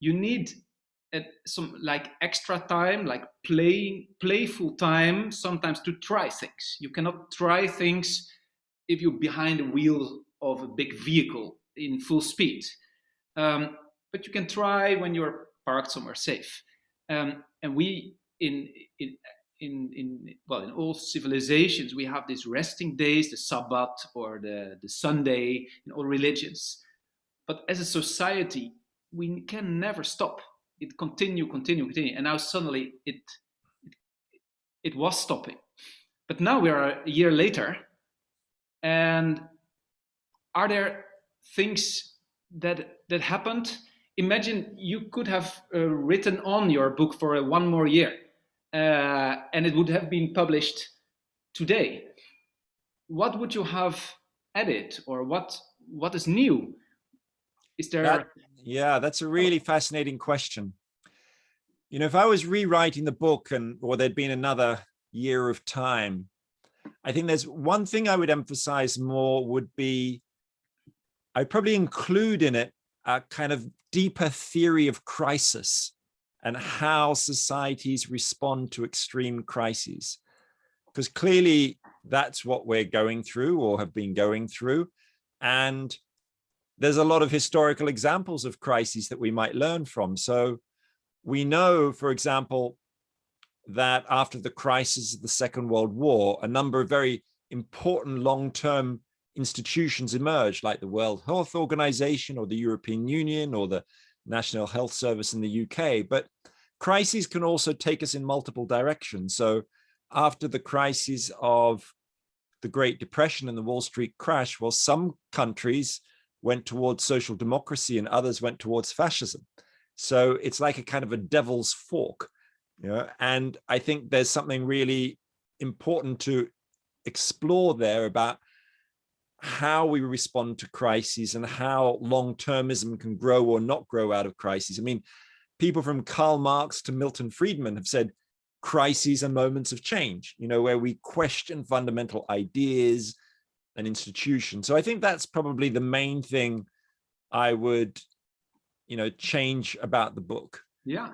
you need uh, some like extra time, like playing, playful time, sometimes to try things. You cannot try things if you're behind the wheel of a big vehicle in full speed. Um, but you can try when you're parked somewhere safe. Um, and we in, in in in well in all civilizations we have these resting days, the Sabbath or the the Sunday in all religions. But as a society, we can never stop. It continue, continue, continue, and now suddenly it it, it was stopping. But now we are a year later, and are there things that that happened? Imagine you could have uh, written on your book for uh, one more year uh, and it would have been published today. What would you have added or what what is new is there that, yeah that's a oh. really fascinating question you know if i was rewriting the book and or there'd been another year of time i think there's one thing i would emphasize more would be I'd probably include in it a kind of deeper theory of crisis and how societies respond to extreme crises. Because clearly that's what we're going through or have been going through. And there's a lot of historical examples of crises that we might learn from. So we know, for example, that after the crisis of the Second World War, a number of very important long-term institutions emerged like the World Health Organization or the European Union or the National Health Service in the UK. But crises can also take us in multiple directions. So after the crises of the Great Depression and the Wall Street crash, well, some countries went towards social democracy and others went towards fascism. So it's like a kind of a devil's fork. You know? And I think there's something really important to explore there about how we respond to crises and how long-termism can grow or not grow out of crises. I mean, people from Karl Marx to Milton Friedman have said crises are moments of change, you know, where we question fundamental ideas and institutions. So I think that's probably the main thing I would, you know, change about the book. Yeah.